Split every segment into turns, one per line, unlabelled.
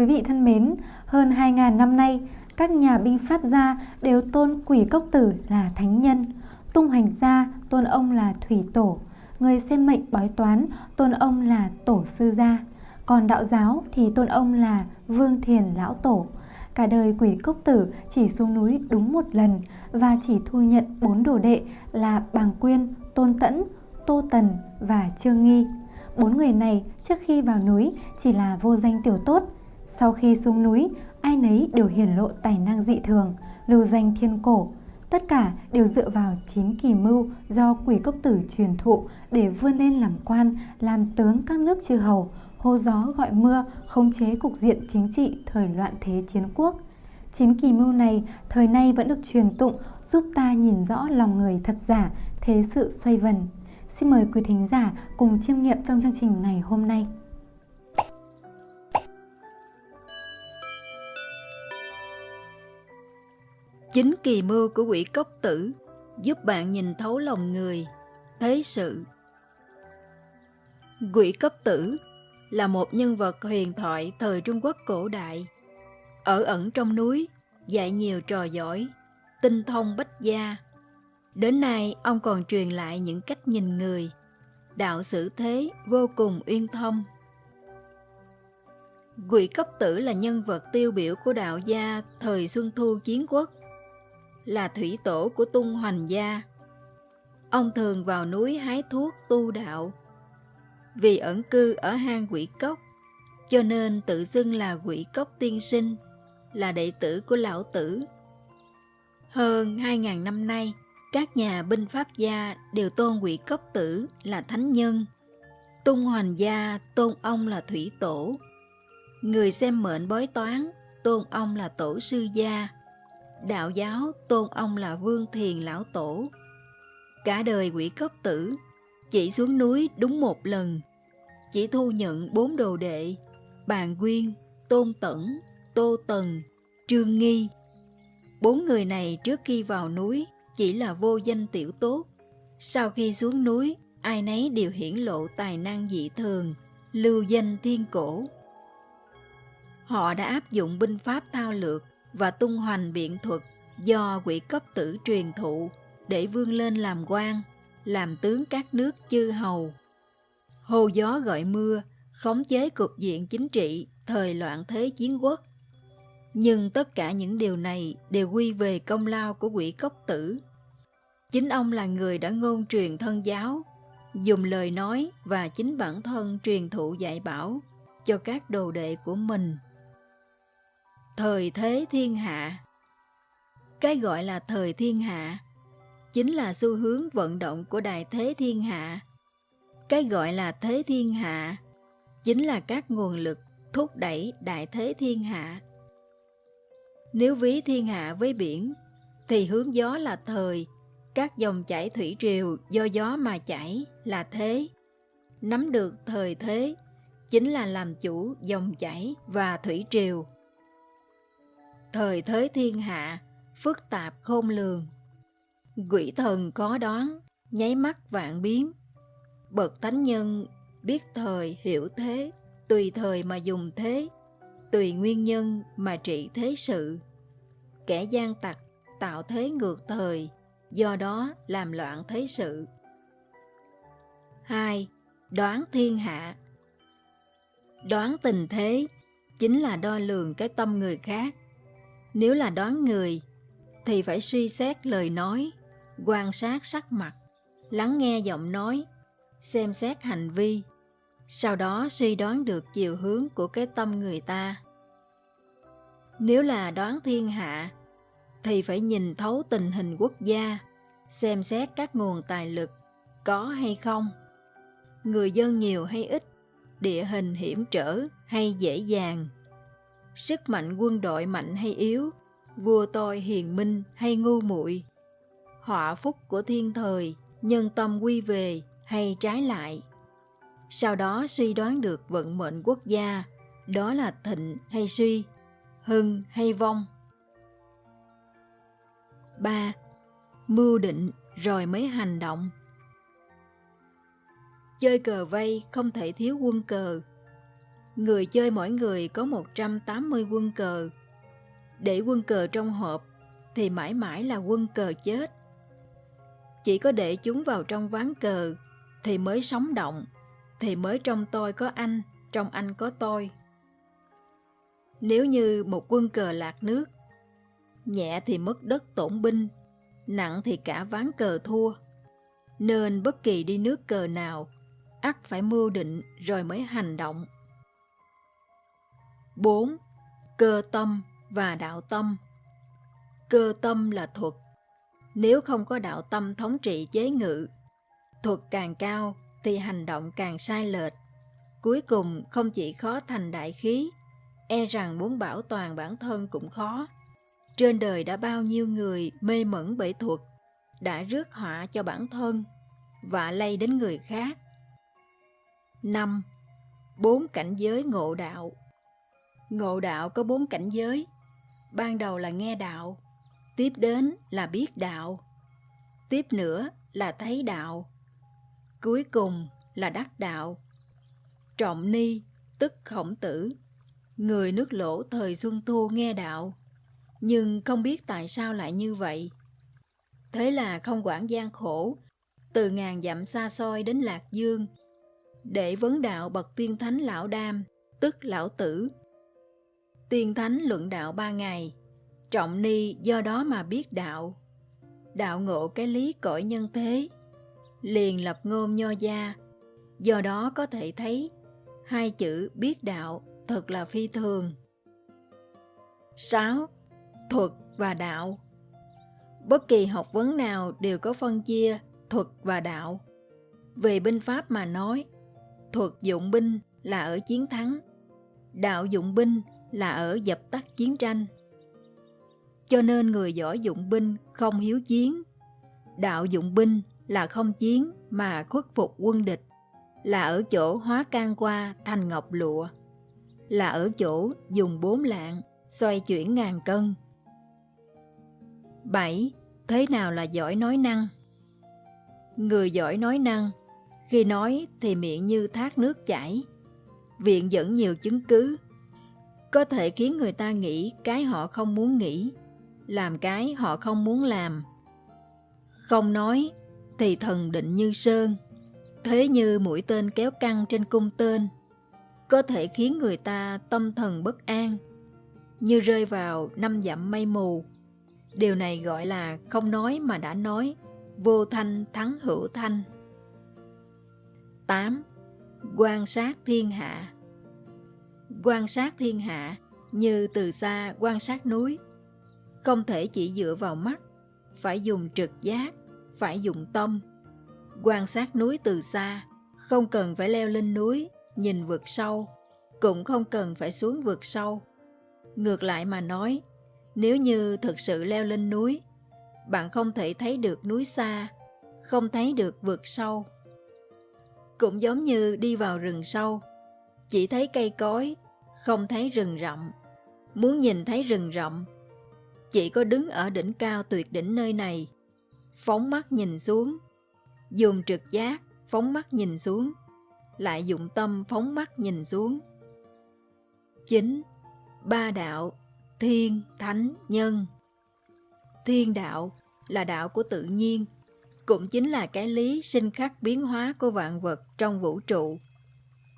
Quý vị thân mến, hơn 2.000 năm nay, các nhà binh Pháp gia đều tôn quỷ cốc tử là thánh nhân. Tung hoành gia tôn ông là thủy tổ. Người xem mệnh bói toán tôn ông là tổ sư gia. Còn đạo giáo thì tôn ông là vương thiền lão tổ. Cả đời quỷ cốc tử chỉ xuống núi đúng một lần và chỉ thu nhận bốn đồ đệ là Bàng Quyên, Tôn Tẫn, Tô Tần và Trương Nghi. Bốn người này trước khi vào núi chỉ là vô danh tiểu tốt. Sau khi xuống núi, ai nấy đều hiển lộ tài năng dị thường, lưu danh thiên cổ. Tất cả đều dựa vào chín kỳ mưu do quỷ cốc tử truyền thụ để vươn lên làm quan, làm tướng các nước chư hầu, hô gió gọi mưa, khống chế cục diện chính trị thời loạn thế chiến quốc. Chín kỳ mưu này thời nay vẫn được truyền tụng giúp ta nhìn rõ lòng người thật giả, thế sự xoay vần. Xin mời quý thính giả cùng chiêm nghiệm trong chương trình ngày hôm nay.
Chính kỳ mưu của quỷ cốc tử giúp bạn nhìn thấu lòng người, thế sự. Quỷ cốc tử là một nhân vật huyền thoại thời Trung Quốc cổ đại. Ở ẩn trong núi, dạy nhiều trò giỏi, tinh thông bách gia. Đến nay, ông còn truyền lại những cách nhìn người, đạo xử thế vô cùng uyên thâm. Quỷ cấp tử là nhân vật tiêu biểu của đạo gia thời Xuân Thu Chiến Quốc, là thủy tổ của tung hoành gia. Ông thường vào núi hái thuốc tu đạo, vì ẩn cư ở hang quỷ cốc, cho nên tự xưng là quỷ cốc tiên sinh, là đệ tử của lão tử. Hơn 2.000 năm nay, các nhà binh pháp gia đều tôn quỷ cốc tử là thánh nhân. Tung hoành gia tôn ông là thủy tổ. Người xem mệnh bói toán tôn ông là tổ sư gia. Đạo giáo tôn ông là vương thiền lão tổ. Cả đời quỷ cấp tử chỉ xuống núi đúng một lần, chỉ thu nhận bốn đồ đệ, bàn quyên, tôn tẩn, tô tần, trương nghi. Bốn người này trước khi vào núi chỉ là vô danh tiểu tốt. Sau khi xuống núi, ai nấy đều hiển lộ tài năng dị thường, lưu danh thiên cổ. Họ đã áp dụng binh pháp thao lược và tung hoành biện thuật do quỷ cấp tử truyền thụ để vươn lên làm quan làm tướng các nước chư hầu. Hồ gió gọi mưa, khống chế cục diện chính trị thời loạn thế chiến quốc. Nhưng tất cả những điều này đều quy về công lao của quỷ cốc tử. Chính ông là người đã ngôn truyền thân giáo, dùng lời nói và chính bản thân truyền thụ dạy bảo cho các đồ đệ của mình. Thời thế thiên hạ Cái gọi là thời thiên hạ chính là xu hướng vận động của đại thế thiên hạ. Cái gọi là thế thiên hạ chính là các nguồn lực thúc đẩy đại thế thiên hạ. Nếu ví thiên hạ với biển, thì hướng gió là thời, các dòng chảy thủy triều do gió mà chảy là thế. Nắm được thời thế chính là làm chủ dòng chảy và thủy triều. Thời thế thiên hạ phức tạp khôn lường Quỷ thần có đoán, nháy mắt vạn biến. Bậc thánh nhân biết thời hiểu thế, tùy thời mà dùng thế, tùy nguyên nhân mà trị thế sự. Kẻ gian tặc tạo thế ngược thời, do đó làm loạn thế sự. 2. Đoán thiên hạ Đoán tình thế chính là đo lường cái tâm người khác. Nếu là đoán người, thì phải suy xét lời nói, quan sát sắc mặt, lắng nghe giọng nói, xem xét hành vi, sau đó suy đoán được chiều hướng của cái tâm người ta. Nếu là đoán thiên hạ, thì phải nhìn thấu tình hình quốc gia, xem xét các nguồn tài lực có hay không, người dân nhiều hay ít, địa hình hiểm trở hay dễ dàng, sức mạnh quân đội mạnh hay yếu, vua tôi hiền minh hay ngu muội họa phúc của thiên thời, nhân tâm quy về hay trái lại. Sau đó suy đoán được vận mệnh quốc gia, đó là thịnh hay suy, hưng hay vong. 3. Mưu định rồi mới hành động Chơi cờ vây không thể thiếu quân cờ. Người chơi mỗi người có 180 quân cờ. Để quân cờ trong hộp thì mãi mãi là quân cờ chết. Chỉ có để chúng vào trong ván cờ thì mới sống động, thì mới trong tôi có anh, trong anh có tôi. Nếu như một quân cờ lạc nước, nhẹ thì mất đất tổn binh, nặng thì cả ván cờ thua. Nên bất kỳ đi nước cờ nào, ắt phải mưu định rồi mới hành động. 4. Cơ tâm và đạo tâm Cơ tâm là thuật. Nếu không có đạo tâm thống trị chế ngự, thuật càng cao thì hành động càng sai lệch. Cuối cùng không chỉ khó thành đại khí, e rằng muốn bảo toàn bản thân cũng khó. Trên đời đã bao nhiêu người mê mẩn bởi thuật, đã rước họa cho bản thân và lây đến người khác. 5. Bốn cảnh giới ngộ đạo Ngộ đạo có bốn cảnh giới. Ban đầu là nghe đạo, tiếp đến là biết đạo, tiếp nữa là thấy đạo, cuối cùng là đắc đạo. Trọng ni, tức khổng tử, người nước lỗ thời Xuân Thu nghe đạo, nhưng không biết tại sao lại như vậy. Thế là không quản gian khổ, từ ngàn dặm xa xôi đến Lạc Dương, để vấn đạo bậc tiên thánh lão đam, tức lão tử. Tiên thánh luận đạo ba ngày, trọng ni do đó mà biết đạo. Đạo ngộ cái lý cõi nhân thế, liền lập ngôn nho gia, do đó có thể thấy hai chữ biết đạo thật là phi thường. 6. Thuật và đạo Bất kỳ học vấn nào đều có phân chia thuật và đạo. Về binh pháp mà nói, thuật dụng binh là ở chiến thắng, đạo dụng binh là ở dập tắt chiến tranh. Cho nên người giỏi dụng binh không hiếu chiến, đạo dụng binh là không chiến mà khuất phục quân địch, là ở chỗ hóa can qua thành ngọc lụa, là ở chỗ dùng bốn lạng xoay chuyển ngàn cân. 7. Thế nào là giỏi nói năng? Người giỏi nói năng, khi nói thì miệng như thác nước chảy, viện dẫn nhiều chứng cứ, có thể khiến người ta nghĩ cái họ không muốn nghĩ, làm cái họ không muốn làm. Không nói thì thần định như sơn, thế như mũi tên kéo căng trên cung tên, có thể khiến người ta tâm thần bất an, như rơi vào năm dặm mây mù. Điều này gọi là không nói mà đã nói, vô thanh thắng hữu thanh. 8. Quan sát thiên hạ Quan sát thiên hạ như từ xa quan sát núi, không thể chỉ dựa vào mắt, phải dùng trực giác, phải dùng tâm. Quan sát núi từ xa, không cần phải leo lên núi, nhìn vượt sâu, cũng không cần phải xuống vượt sâu. Ngược lại mà nói, nếu như thực sự leo lên núi, bạn không thể thấy được núi xa, không thấy được vượt sâu. Cũng giống như đi vào rừng sâu, chỉ thấy cây cối, không thấy rừng rậm. Muốn nhìn thấy rừng rậm, chỉ có đứng ở đỉnh cao tuyệt đỉnh nơi này, phóng mắt nhìn xuống, dùng trực giác phóng mắt nhìn xuống, lại dụng tâm phóng mắt nhìn xuống. Chính Ba đạo Thiên, Thánh, Nhân Thiên đạo là đạo của tự nhiên, cũng chính là cái lý sinh khắc biến hóa của vạn vật trong vũ trụ.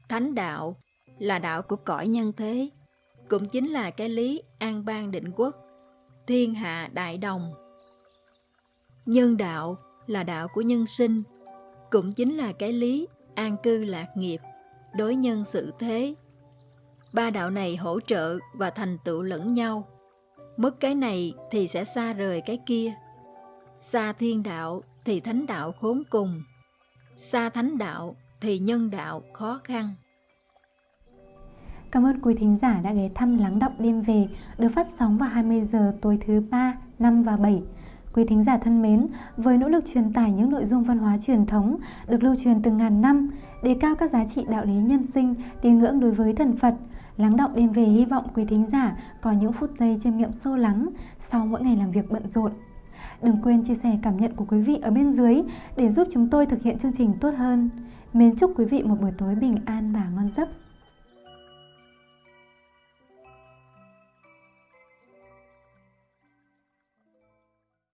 Thánh đạo là đạo của cõi nhân thế, cũng chính là cái lý an bang định quốc, thiên hạ đại đồng. Nhân đạo là đạo của nhân sinh, cũng chính là cái lý an cư lạc nghiệp, đối nhân xử thế. Ba đạo này hỗ trợ và thành tựu lẫn nhau. Mất cái này thì sẽ xa rời cái kia. Xa thiên đạo thì thánh đạo khốn cùng. Xa thánh đạo thì nhân đạo khó khăn.
Cảm ơn quý thính giả đã ghé thăm Lắng Động Đêm Về được phát sóng vào 20 giờ tối thứ 3, 5 và 7. Quý thính giả thân mến, với nỗ lực truyền tải những nội dung văn hóa truyền thống được lưu truyền từ ngàn năm, đề cao các giá trị đạo lý nhân sinh, tín ngưỡng đối với thần Phật, Lắng động đêm về hy vọng quý thính giả có những phút giây chiêm nghiệm sâu lắng sau mỗi ngày làm việc bận rộn. Đừng quên chia sẻ cảm nhận của quý vị ở bên dưới để giúp chúng tôi thực hiện chương trình tốt hơn. Mến chúc quý vị một buổi tối bình an và ngon giấc.